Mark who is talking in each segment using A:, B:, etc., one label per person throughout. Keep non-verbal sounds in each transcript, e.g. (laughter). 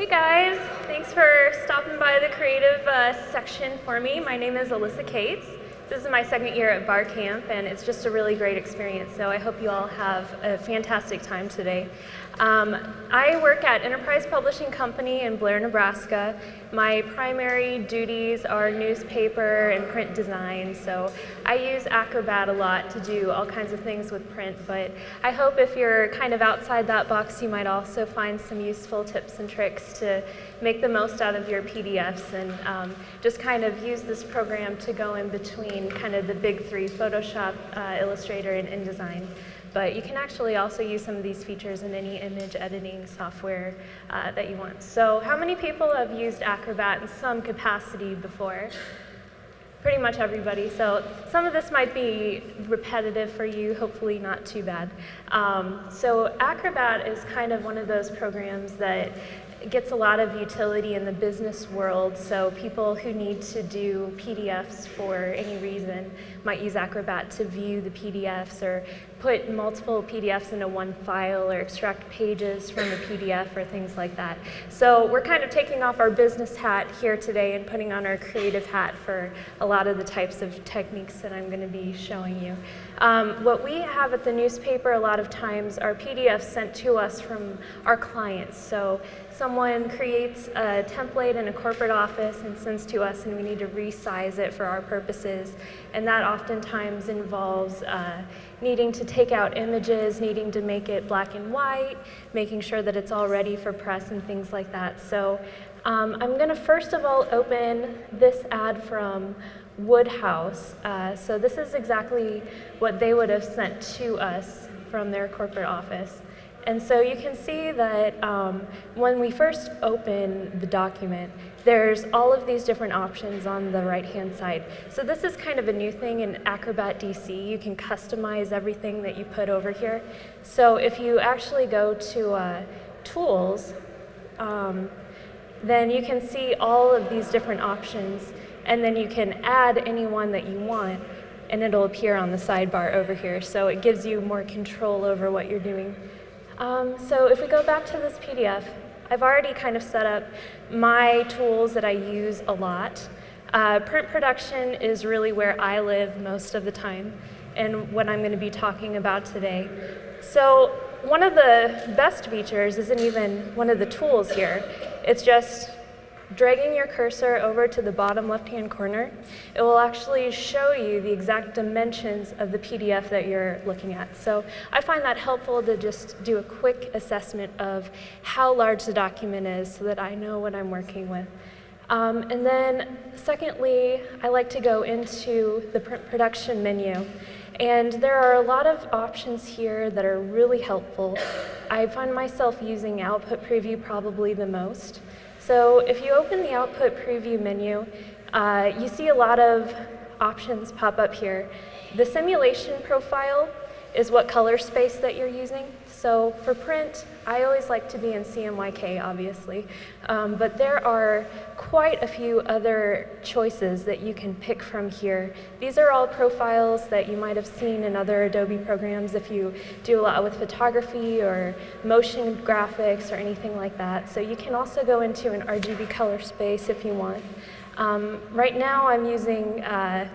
A: Hey guys, thanks for stopping by the creative uh, section for me. My name is Alyssa Cates. This is my second year at Bar Camp and it's just a really great experience, so I hope you all have a fantastic time today. Um, I work at Enterprise Publishing Company in Blair, Nebraska. My primary duties are newspaper and print design, so I use Acrobat a lot to do all kinds of things with print, but I hope if you're kind of outside that box, you might also find some useful tips and tricks to make the most out of your PDFs and um, just kind of use this program to go in between kind of the big three, Photoshop, uh, Illustrator, and InDesign. But you can actually also use some of these features in any image editing software uh, that you want. So how many people have used Acrobat in some capacity before? Pretty much everybody. So some of this might be repetitive for you, hopefully not too bad. Um, so Acrobat is kind of one of those programs that gets a lot of utility in the business world, so people who need to do PDFs for any reason might use Acrobat to view the PDFs or put multiple PDFs into one file or extract pages from a PDF or things like that. So we're kind of taking off our business hat here today and putting on our creative hat for a lot of the types of techniques that I'm going to be showing you. Um, what we have at the newspaper a lot of times are PDFs sent to us from our clients. So someone creates a template in a corporate office and sends to us and we need to resize it for our purposes. And that oftentimes involves uh, needing to take out images, needing to make it black and white, making sure that it's all ready for press and things like that. So um, I'm going to first of all open this ad from Woodhouse. Uh, so this is exactly what they would have sent to us from their corporate office. And so you can see that um, when we first open the document, there's all of these different options on the right-hand side. So this is kind of a new thing in Acrobat DC. You can customize everything that you put over here. So if you actually go to uh, Tools, um, then you can see all of these different options, and then you can add any one that you want, and it'll appear on the sidebar over here. So it gives you more control over what you're doing. Um, so if we go back to this PDF, I've already kind of set up my tools that I use a lot. Uh, print production is really where I live most of the time and what I'm going to be talking about today. So one of the best features isn't even one of the tools here. It's just dragging your cursor over to the bottom left-hand corner, it will actually show you the exact dimensions of the PDF that you're looking at. So I find that helpful to just do a quick assessment of how large the document is so that I know what I'm working with. Um, and then secondly, I like to go into the print production menu. And there are a lot of options here that are really helpful. I find myself using Output Preview probably the most. So if you open the output preview menu, uh, you see a lot of options pop up here. The simulation profile is what color space that you're using. So for print, I always like to be in CMYK, obviously, um, but there are quite a few other choices that you can pick from here. These are all profiles that you might have seen in other Adobe programs if you do a lot with photography or motion graphics or anything like that. So you can also go into an RGB color space if you want. Um, right now I'm using uh,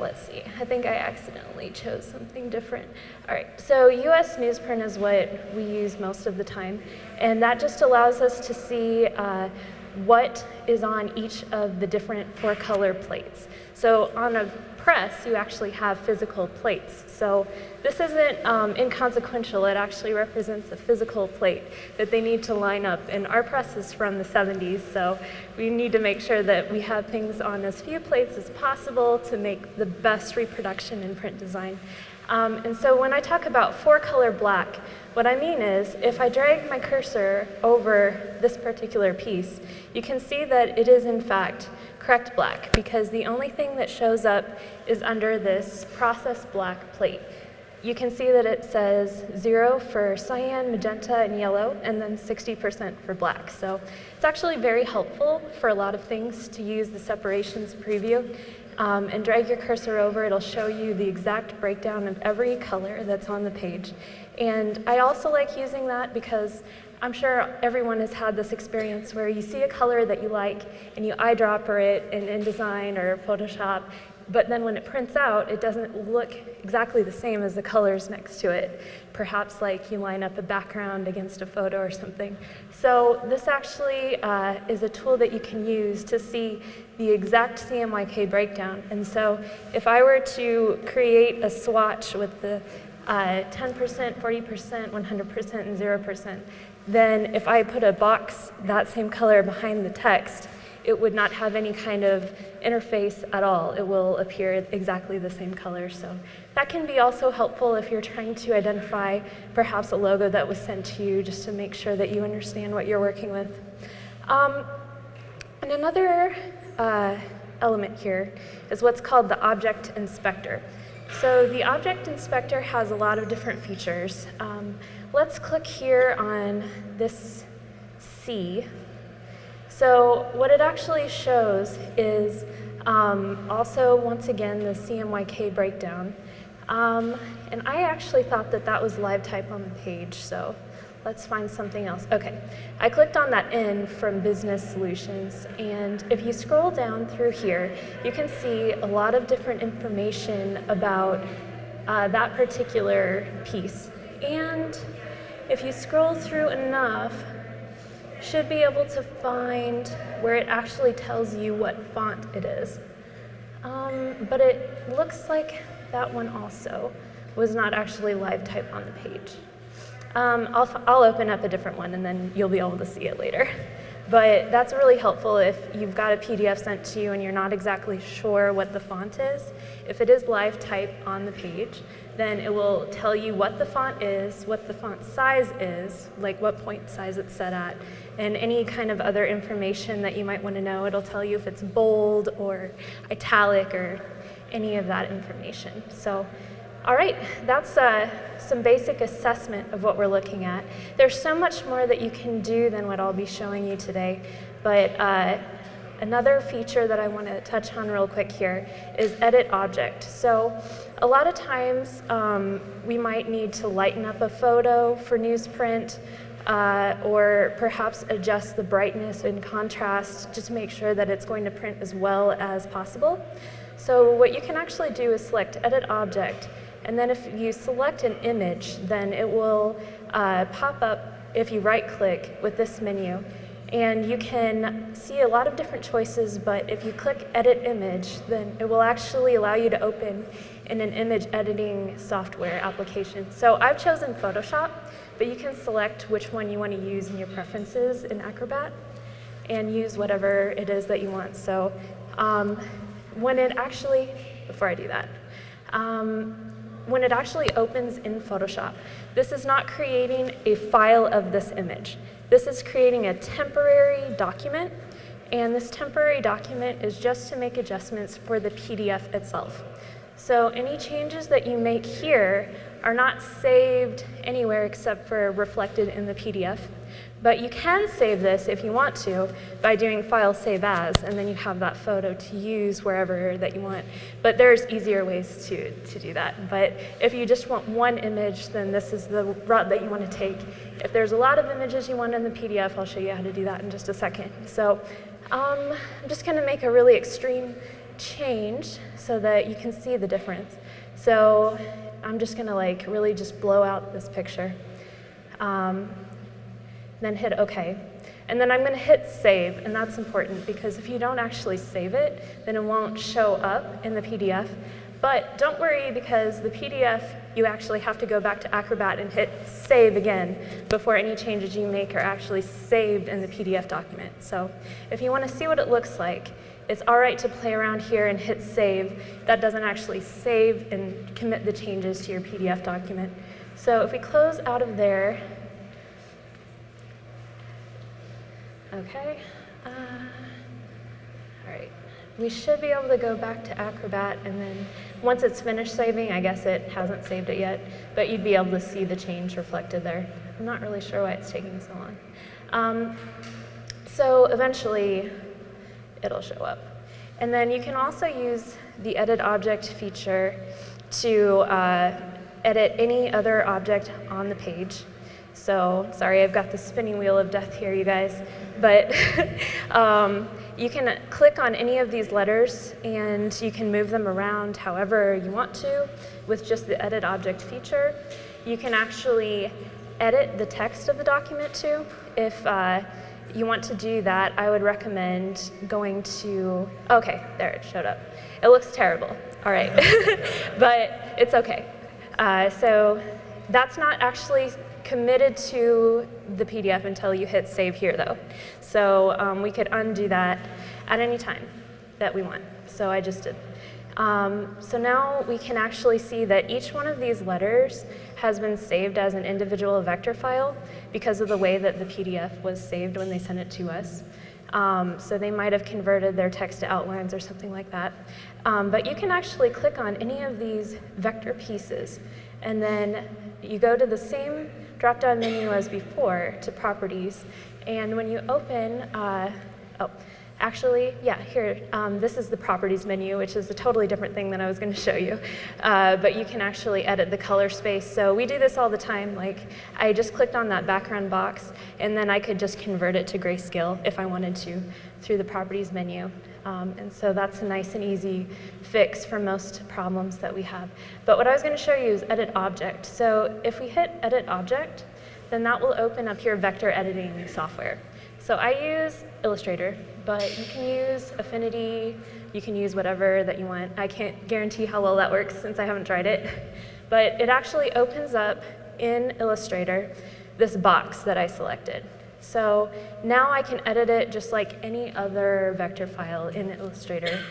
A: let's see, I think I accidentally chose something different. All right, so US newsprint is what we use most of the time, and that just allows us to see uh, what is on each of the different four color plates. So on a press, you actually have physical plates. So this isn't um, inconsequential. It actually represents a physical plate that they need to line up. And our press is from the 70s, so we need to make sure that we have things on as few plates as possible to make the best reproduction in print design. Um, and so when I talk about four color black, what I mean is if I drag my cursor over this particular piece, you can see that it is in fact correct black because the only thing that shows up is under this process black plate. You can see that it says zero for cyan, magenta, and yellow, and then 60% for black. So it's actually very helpful for a lot of things to use the separations preview. Um, and drag your cursor over, it'll show you the exact breakdown of every color that's on the page. And I also like using that because I'm sure everyone has had this experience where you see a color that you like and you eyedropper it in InDesign or Photoshop, but then when it prints out, it doesn't look exactly the same as the colors next to it. Perhaps like you line up a background against a photo or something. So this actually uh, is a tool that you can use to see the exact CMYK breakdown. And so if I were to create a swatch with the 10%, 40%, 100%, and 0%, then if I put a box that same color behind the text, it would not have any kind of interface at all. It will appear exactly the same color. So that can be also helpful if you're trying to identify perhaps a logo that was sent to you just to make sure that you understand what you're working with. Um, and another uh, element here is what's called the object inspector. So the object inspector has a lot of different features. Um, let's click here on this C so what it actually shows is um, also, once again, the CMYK breakdown. Um, and I actually thought that that was live type on the page, so let's find something else. Okay, I clicked on that N from Business Solutions, and if you scroll down through here, you can see a lot of different information about uh, that particular piece. And if you scroll through enough, should be able to find where it actually tells you what font it is. Um, but it looks like that one also was not actually live type on the page. Um, I'll, I'll open up a different one and then you'll be able to see it later. But that's really helpful if you've got a PDF sent to you and you're not exactly sure what the font is. If it is live type on the page, then it will tell you what the font is, what the font size is, like what point size it's set at, and any kind of other information that you might want to know. It'll tell you if it's bold or italic or any of that information. So all right, that's uh, some basic assessment of what we're looking at. There's so much more that you can do than what I'll be showing you today, but uh, another feature that I want to touch on real quick here is edit object. So a lot of times um, we might need to lighten up a photo for newsprint uh, or perhaps adjust the brightness and contrast just to make sure that it's going to print as well as possible. So what you can actually do is select edit object and then if you select an image, then it will uh, pop up if you right click with this menu. And you can see a lot of different choices, but if you click edit image, then it will actually allow you to open in an image editing software application. So I've chosen Photoshop, but you can select which one you want to use in your preferences in Acrobat and use whatever it is that you want. So um, when it actually, before I do that, um, when it actually opens in Photoshop, this is not creating a file of this image. This is creating a temporary document, and this temporary document is just to make adjustments for the PDF itself. So any changes that you make here are not saved anywhere except for reflected in the PDF. But you can save this if you want to by doing File Save As, and then you have that photo to use wherever that you want. But there's easier ways to, to do that. But if you just want one image, then this is the route that you want to take. If there's a lot of images you want in the PDF, I'll show you how to do that in just a second. So um, I'm just going to make a really extreme change so that you can see the difference. So I'm just going to like really just blow out this picture. Um, then hit OK. And then I'm going to hit save, and that's important because if you don't actually save it, then it won't show up in the PDF. But don't worry because the PDF, you actually have to go back to Acrobat and hit save again before any changes you make are actually saved in the PDF document. So if you want to see what it looks like, it's all right to play around here and hit save. That doesn't actually save and commit the changes to your PDF document. So if we close out of there Okay. Uh, all right. We should be able to go back to Acrobat and then once it's finished saving, I guess it hasn't saved it yet, but you'd be able to see the change reflected there. I'm not really sure why it's taking so long. Um, so eventually it'll show up. And then you can also use the edit object feature to uh, edit any other object on the page. So sorry, I've got the spinning wheel of death here, you guys. But (laughs) um, you can click on any of these letters and you can move them around however you want to with just the edit object feature. You can actually edit the text of the document too. If uh, you want to do that, I would recommend going to, okay, there it showed up. It looks terrible, all right, (laughs) but it's okay. Uh, so that's not actually committed to the PDF until you hit save here though. So um, we could undo that at any time that we want. So I just did. Um, so now we can actually see that each one of these letters has been saved as an individual vector file because of the way that the PDF was saved when they sent it to us. Um, so they might have converted their text to outlines or something like that. Um, but you can actually click on any of these vector pieces and then you go to the same drop-down menu as before to properties. And when you open, uh, oh, actually, yeah, here, um, this is the properties menu, which is a totally different thing than I was going to show you. Uh, but you can actually edit the color space. So we do this all the time. Like, I just clicked on that background box, and then I could just convert it to grayscale if I wanted to through the properties menu. Um, and so that's a nice and easy fix for most problems that we have. But what I was going to show you is edit object. So if we hit edit object, then that will open up your vector editing software. So I use Illustrator, but you can use Affinity, you can use whatever that you want. I can't guarantee how well that works since I haven't tried it. (laughs) But it actually opens up in Illustrator this box that I selected. So now I can edit it just like any other vector file in Illustrator.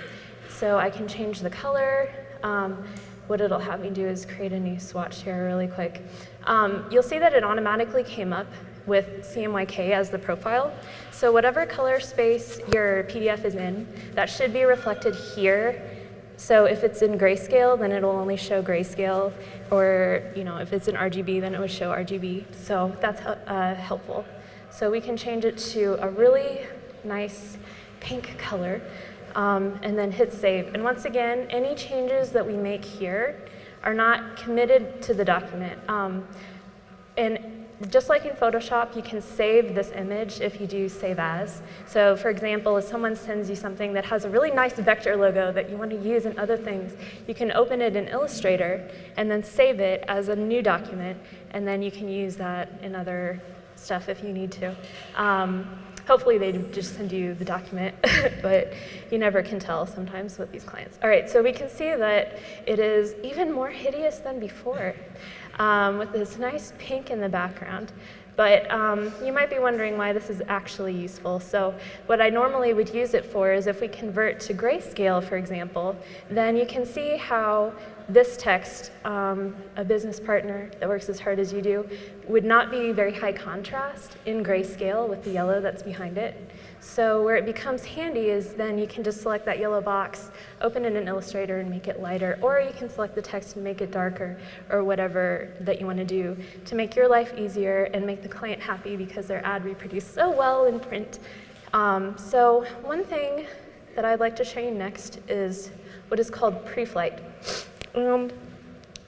A: So I can change the color. Um, what it'll have me do is create a new swatch here really quick. Um, you'll see that it automatically came up with CMYK as the profile. So whatever color space your PDF is in, that should be reflected here. So if it's in grayscale, then it'll only show grayscale, or you know, if it's in RGB, then it would show RGB. So that's uh, helpful. So we can change it to a really nice pink color um, and then hit save. And once again, any changes that we make here are not committed to the document. Um, and just like in Photoshop, you can save this image if you do save as. So for example, if someone sends you something that has a really nice vector logo that you want to use in other things, you can open it in Illustrator and then save it as a new document, and then you can use that in other stuff if you need to. Um, hopefully they just send you the document, (laughs) but you never can tell sometimes with these clients. All right, so we can see that it is even more hideous than before um, with this nice pink in the background. But um, you might be wondering why this is actually useful. So what I normally would use it for is if we convert to grayscale, for example, then you can see how this text, um, a business partner that works as hard as you do, would not be very high contrast in grayscale with the yellow that's behind it. So where it becomes handy is then you can just select that yellow box, open it in Illustrator and make it lighter, or you can select the text and make it darker, or whatever that you want to do to make your life easier and make the client happy because their ad reproduced so well in print. Um, so one thing that I'd like to show you next is what is called pre-flight. Um,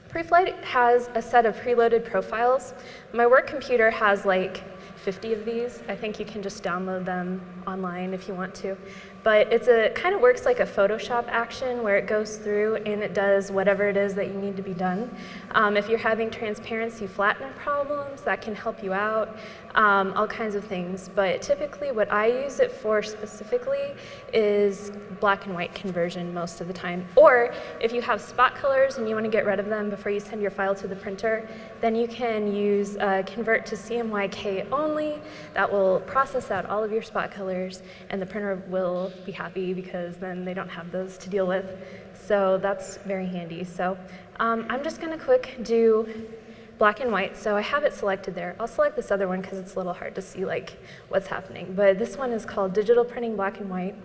A: Preflight has a set of preloaded profiles. My work computer has like 50 of these. I think you can just download them online if you want to. But it's a kind of works like a Photoshop action where it goes through and it does whatever it is that you need to be done. Um, if you're having transparency flattener problems, that can help you out, um, all kinds of things. But typically what I use it for specifically is black and white conversion most of the time. Or if you have spot colors and you want to get rid of them before you send your file to the printer, then you can use uh, convert to CMYK only. That will process out all of your spot colors and the printer will be happy because then they don't have those to deal with. So that's very handy. So um, I'm just going to quick do black and white. So I have it selected there. I'll select this other one because it's a little hard to see like what's happening. But this one is called digital printing black and white.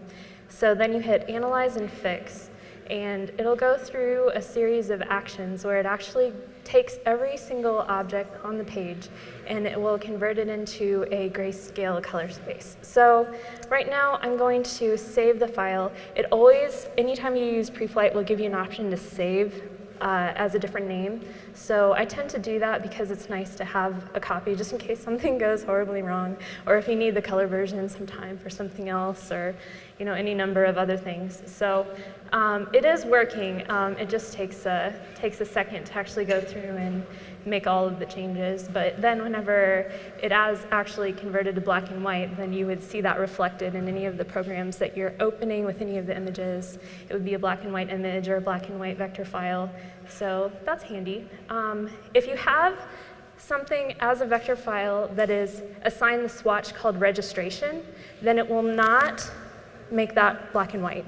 A: So then you hit analyze and fix and it'll go through a series of actions where it actually takes every single object on the page and it will convert it into a grayscale color space. So right now I'm going to save the file. It always, anytime you use Preflight, will give you an option to save uh, as a different name. So I tend to do that because it's nice to have a copy just in case (laughs) something goes horribly wrong, or if you need the color version sometime for something else, or you know any number of other things. So um, it is working. Um, it just takes a takes a second to actually go through and make all of the changes. But then whenever it is actually converted to black and white, then you would see that reflected in any of the programs that you're opening with any of the images. It would be a black and white image or a black and white vector file. So that's handy. Um, if you have something as a vector file that is assigned the swatch called registration, then it will not make that black and white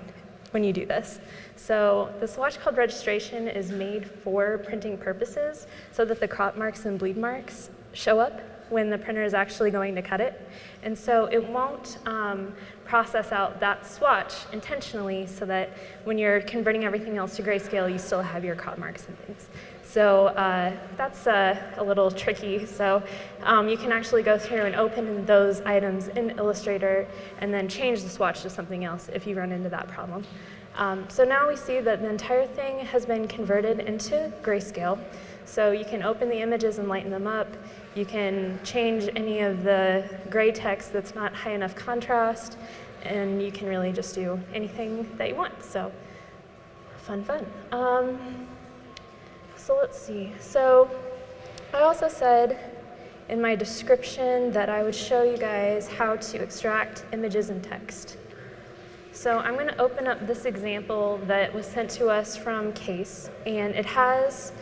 A: when you do this. So the swatch called registration is made for printing purposes so that the crop marks and bleed marks show up when the printer is actually going to cut it. And so it won't um, process out that swatch intentionally so that when you're converting everything else to grayscale, you still have your crop marks and things. So uh, that's uh, a little tricky. So um, you can actually go through and open those items in Illustrator and then change the swatch to something else if you run into that problem. Um, so now we see that the entire thing has been converted into grayscale. So you can open the images and lighten them up. You can change any of the gray text that's not high enough contrast, and you can really just do anything that you want. So fun, fun. Um, so let's see. So I also said in my description that I would show you guys how to extract images and text. So I'm going to open up this example that was sent to us from CASE, and it has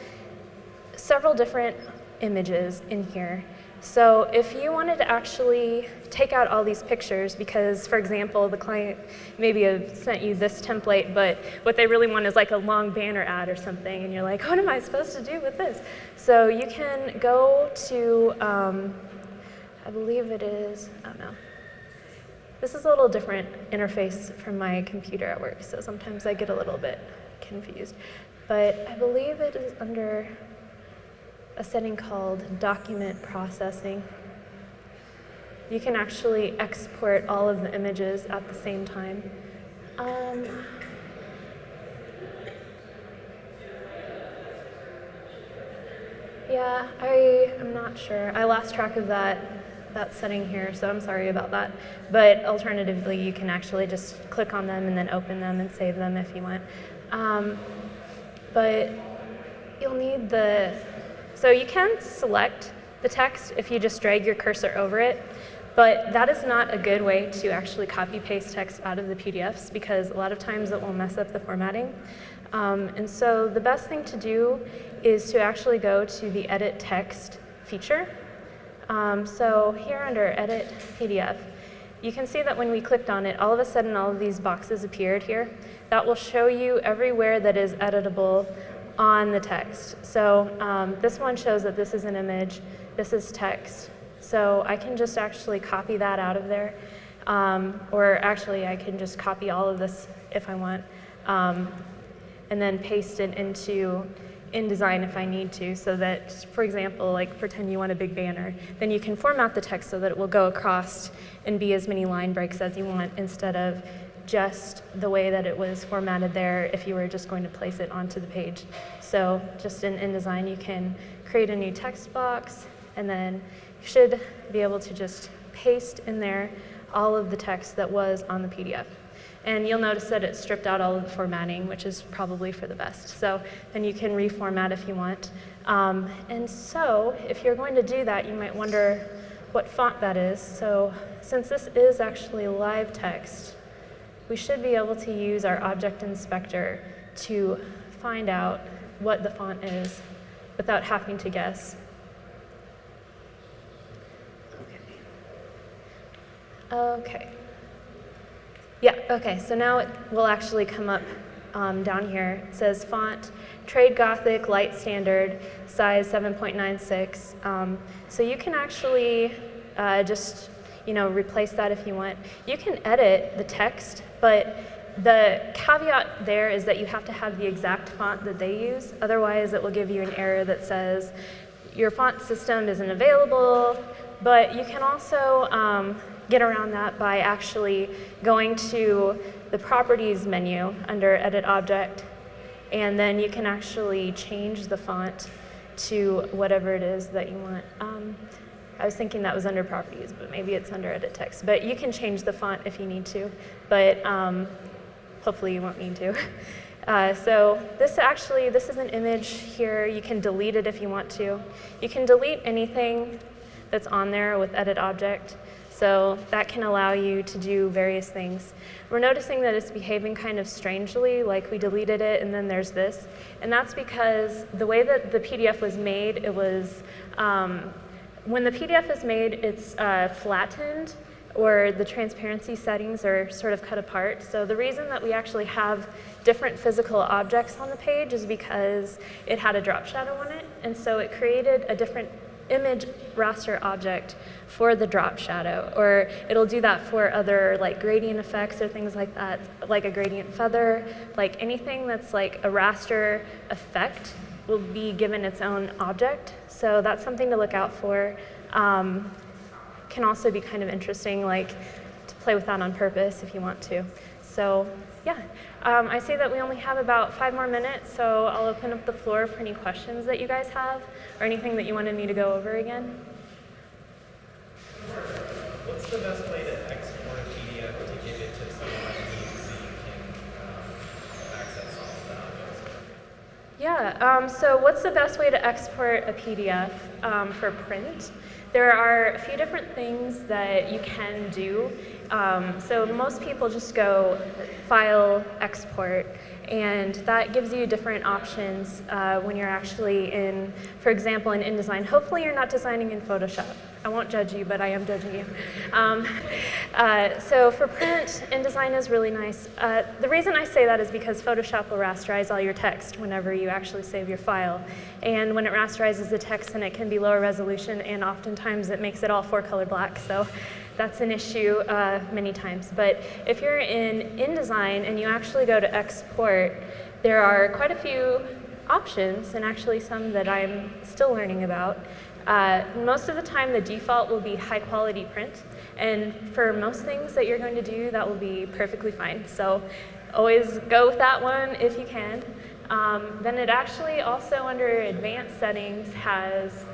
A: several different images in here. So if you wanted to actually take out all these pictures, because for example, the client maybe have sent you this template, but what they really want is like a long banner ad or something, and you're like, what am I supposed to do with this? So you can go to, um, I believe it is, I don't know. This is a little different interface from my computer at work, so sometimes I get a little bit confused. But I believe it is under a setting called document processing. You can actually export all of the images at the same time. Um, yeah, I am not sure. I lost track of that that setting here, so I'm sorry about that. But alternatively, you can actually just click on them and then open them and save them if you want. Um, but you'll need the so you can select the text if you just drag your cursor over it, but that is not a good way to actually copy paste text out of the PDFs because a lot of times it will mess up the formatting. Um, and so the best thing to do is to actually go to the edit text feature. Um, so here under edit PDF, you can see that when we clicked on it, all of a sudden all of these boxes appeared here. That will show you everywhere that is editable on the text. So um, this one shows that this is an image, this is text. So I can just actually copy that out of there. Um, or actually, I can just copy all of this if I want, um, and then paste it into InDesign if I need to, so that, for example, like pretend you want a big banner, then you can format the text so that it will go across and be as many line breaks as you want instead of just the way that it was formatted there if you were just going to place it onto the page. So just in InDesign, you can create a new text box, and then you should be able to just paste in there all of the text that was on the PDF. And you'll notice that it stripped out all of the formatting, which is probably for the best. So then you can reformat if you want. Um, and so if you're going to do that, you might wonder what font that is. So since this is actually live text, we should be able to use our object inspector to find out what the font is without having to guess. Okay. Okay. Yeah, okay, so now it will actually come up um, down here. It says font, Trade Gothic, Light Standard, size 7.96. Um, so you can actually uh, just you know, replace that if you want. You can edit the text, but the caveat there is that you have to have the exact font that they use. Otherwise, it will give you an error that says your font system isn't available. But you can also um, get around that by actually going to the Properties menu under Edit Object and then you can actually change the font to whatever it is that you want. Um, I was thinking that was under properties, but maybe it's under edit text. But you can change the font if you need to, but um, hopefully you won't need to. (laughs) Uh, so this actually, this is an image here. You can delete it if you want to. You can delete anything that's on there with edit object. So that can allow you to do various things. We're noticing that it's behaving kind of strangely, like we deleted it and then there's this. And that's because the way that the PDF was made, it was, um, when the PDF is made, it's uh, flattened or the transparency settings are sort of cut apart. So the reason that we actually have different physical objects on the page is because it had a drop shadow on it. And so it created a different image raster object for the drop shadow, or it'll do that for other like gradient effects or things like that, like a gradient feather, like anything that's like a raster effect will be given its own object. So that's something to look out for. Um, can also be kind of interesting, like to play with that on purpose if you want to. So yeah, um, I say that we only have about five more minutes, so I'll open up the floor for any questions that you guys have or anything that you wanted me to go over again.
B: What's the best way to export a PDF to give it to someone like me so you can um, access all of?
A: Yeah, um, so what's the best way to export a PDF um, for print? There are a few different things that you can do. Um, so most people just go file, export, and that gives you different options uh, when you're actually in, for example, in InDesign. Hopefully you're not designing in Photoshop. I won't judge you, but I am judging you. Um, (laughs) uh, so for print, InDesign is really nice. Uh, the reason I say that is because Photoshop will rasterize all your text whenever you actually save your file. And when it rasterizes the text, then it can be lower resolution, and oftentimes it makes it all four-color black. So that's an issue uh, many times. But if you're in InDesign and you actually go to export, there are quite a few options, and actually some that I'm still learning about. Uh, most of the time, the default will be high quality print. And for most things that you're going to do, that will be perfectly fine. So always go with that one if you can. Um, then it actually also under advanced settings has,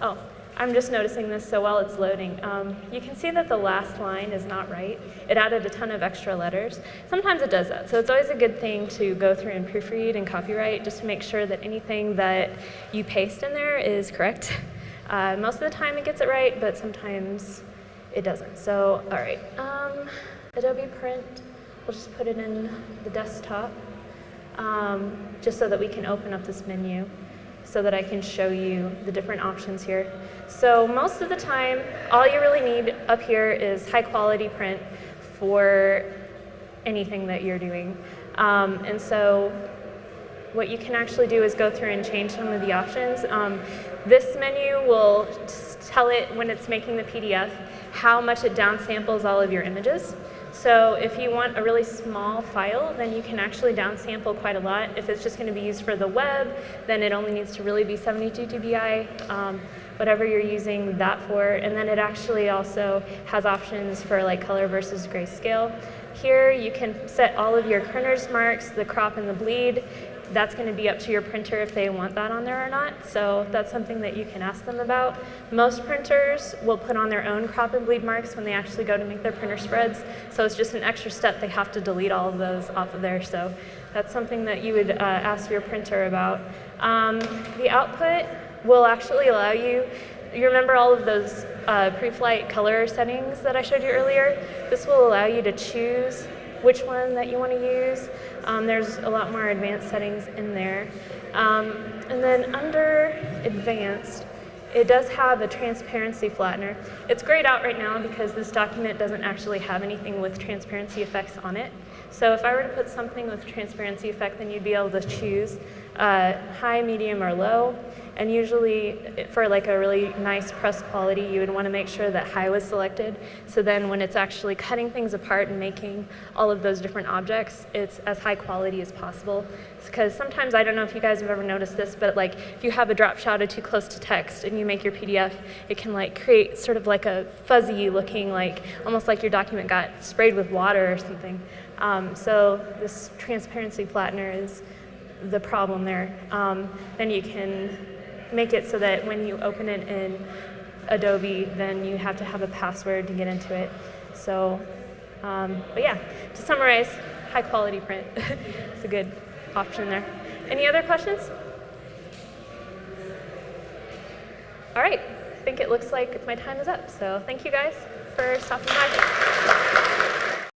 A: oh, I'm just noticing this so while it's loading. Um, you can see that the last line is not right. It added a ton of extra letters. Sometimes it does that, so it's always a good thing to go through and proofread and copyright just to make sure that anything that you paste in there is correct. (laughs) Uh, most of the time it gets it right, but sometimes it doesn't. So, all right, um, Adobe Print, we'll just put it in the desktop um, just so that we can open up this menu so that I can show you the different options here. So most of the time, all you really need up here is high quality print for anything that you're doing. Um, and so what you can actually do is go through and change some of the options. Um, this menu will tell it when it's making the PDF how much it downsamples all of your images. So if you want a really small file, then you can actually downsample quite a lot. If it's just going to be used for the web, then it only needs to really be 72 dpi, um, whatever you're using that for. And then it actually also has options for like color versus grayscale. Here you can set all of your printer's marks, the crop and the bleed that's going to be up to your printer if they want that on there or not. So that's something that you can ask them about. Most printers will put on their own crop and bleed marks when they actually go to make their printer spreads. So it's just an extra step. They have to delete all of those off of there. So that's something that you would uh, ask your printer about. Um, the output will actually allow you you remember all of those uh, pre-flight color settings that I showed you earlier? This will allow you to choose which one that you want to use. Um, there's a lot more advanced settings in there. Um, and then under advanced, it does have a transparency flattener. It's grayed out right now because this document doesn't actually have anything with transparency effects on it. So if I were to put something with transparency effect, then you'd be able to choose uh, high, medium, or low. And usually for like a really nice press quality, you would want to make sure that high was selected. So then when it's actually cutting things apart and making all of those different objects, it's as high quality as possible. Because sometimes, I don't know if you guys have ever noticed this, but like if you have a drop shadow too close to text and you make your PDF, it can like create sort of like a fuzzy looking, like almost like your document got sprayed with water or something. Um, so this transparency flattener is the problem there. Um, then you can make it so that when you open it in Adobe, then you have to have a password to get into it. So, um, but yeah, to summarize, high quality print (laughs) is a good option there. Any other questions? All right, I think it looks like my time is up. So thank you guys for stopping by.